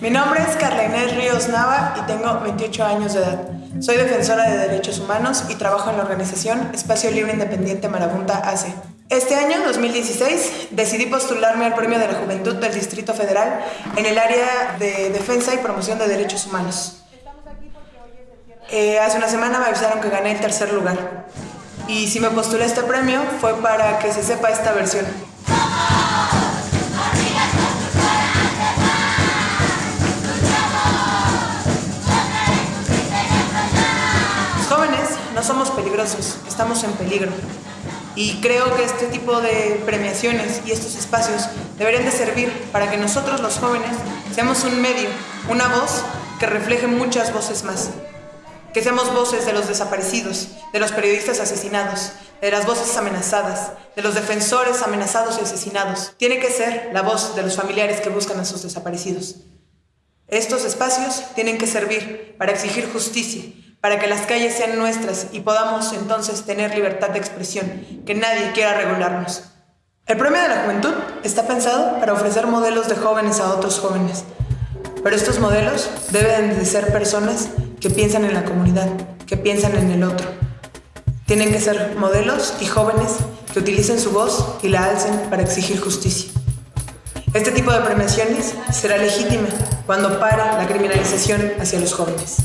Mi nombre es Carla Inés Ríos Nava y tengo 28 años de edad. Soy defensora de derechos humanos y trabajo en la organización Espacio Libre Independiente Marabunta AC. Este año, 2016, decidí postularme al Premio de la Juventud del Distrito Federal en el área de defensa y promoción de derechos humanos. Eh, hace una semana me avisaron que gané el tercer lugar. Y si me postulé este premio fue para que se sepa esta versión. No somos peligrosos, estamos en peligro. Y creo que este tipo de premiaciones y estos espacios deberían de servir para que nosotros los jóvenes seamos un medio, una voz que refleje muchas voces más. Que seamos voces de los desaparecidos, de los periodistas asesinados, de las voces amenazadas, de los defensores amenazados y asesinados. Tiene que ser la voz de los familiares que buscan a sus desaparecidos. Estos espacios tienen que servir para exigir justicia, para que las calles sean nuestras y podamos entonces tener libertad de expresión, que nadie quiera regularnos. El Premio de la Juventud está pensado para ofrecer modelos de jóvenes a otros jóvenes, pero estos modelos deben de ser personas que piensan en la comunidad, que piensan en el otro. Tienen que ser modelos y jóvenes que utilicen su voz y la alcen para exigir justicia. Este tipo de premiaciones será legítima cuando pare la criminalización hacia los jóvenes.